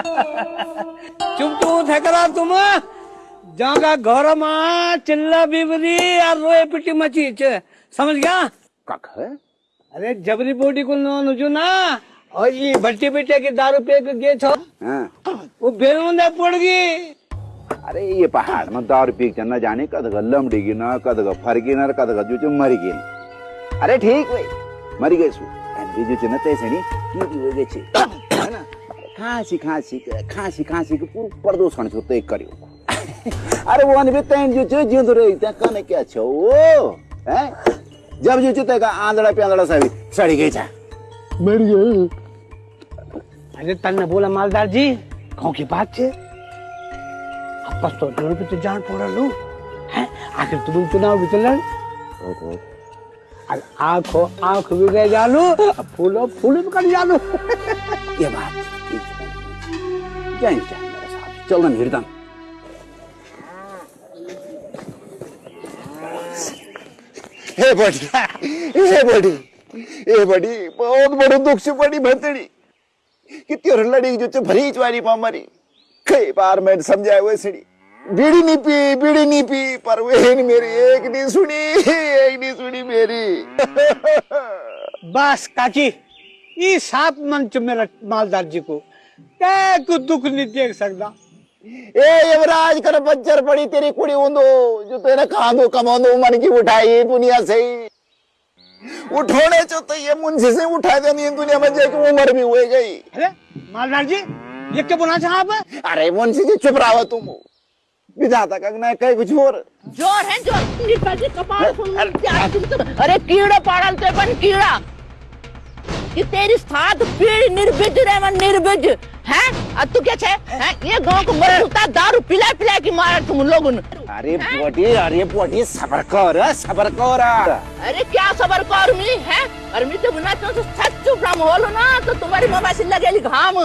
चुप चुप थे करा तुम। जागा घर में चिल्ला बिबरी और रोए पिटी मची छे समझ गया? कख? अरे जबरी बोटी को नो नुजू ना। और ये भट्टी बेटे के दारू पे के गे छो। हाँ। वो बेलमुंदा पड़ गई। अरे ये पहाड़ में दारू पी के न जाने कद लमड़ी गी न कद फरगी न कद जो जो मर गई। अरे ठीक भाई मर गए सु। एंडी जो चने तैसे नहीं की की हो गए छे। है ना? खांसी खांसी खांसी खांसी के पूरा प्रदूषण छो तो एक करियो। अरे वो अनबे तैन जो जो जिंद रही त्या कने क्या छो? ओ हैं? जब जो चते का आंधड़ा पे आंधड़ा सभी सड़ी गई छा। मर गए। अरे तन्ने बोला मालदार जी गाँव की बात छे? आपस तो डर पे तो जान पड़ा लो। हैं? आखिर तुम चुनाव भी चलन? आँखों आँख भी गए और फूलो फूल भी कर जानो ये बात। ठीक है जय जय मेरे साहब चल ना हृदय हे बड़ी हे बड़ी हे बड़ी बहुत बड़ो दुख से बड़ी भतड़ी कितनी और लड़ी जो चे भरी चवारी पा मरी कई बार मैं समझाया हुए सड़ी बीड़ी नहीं पी बीड़ी नहीं पी पर वे नहीं मेरी एक नहीं सुनी एक नहीं सुनी मेरी बस काची ये सात मन च मेरा मालदार जी को क्या को दुख नहीं देख सकता। ए यमराज कर बच्चर पड़ी तेरी कुड़ी उंदो जो तेरे खांदो कमांदो मन की उठाई दुनिया से। ही उठोने चो तो ये मुंशी से उठा देनी दुनिया में जाके उम्र भी हुए गई। अरे मालदार जी ये क्या बोला चाह आप? अरे मुंशी जी चुप रहो तुम। विधाता का ना कहीं कुछ और। ज़ोर है ज़ोर। निकल के कपाल फूल क्या तुम तो अरे कीड़ा पाड़ल ते बन कीड़ा। कि तेरी साथ पीढ़ निर्बिज रे निर्बिज हैं? अब तू क्या छे? हैं? ये गाँव को मरता दारू पिला पिला के मारा तुम लोगों ने। अरे पोटी अरे पोटी सबर कर सबर कर। अरे क्या सबर कर मी है? और मी तो बिना तो सच चुप रहा होलो ना तो तुम्हारी मम्मा से लगेली घाम।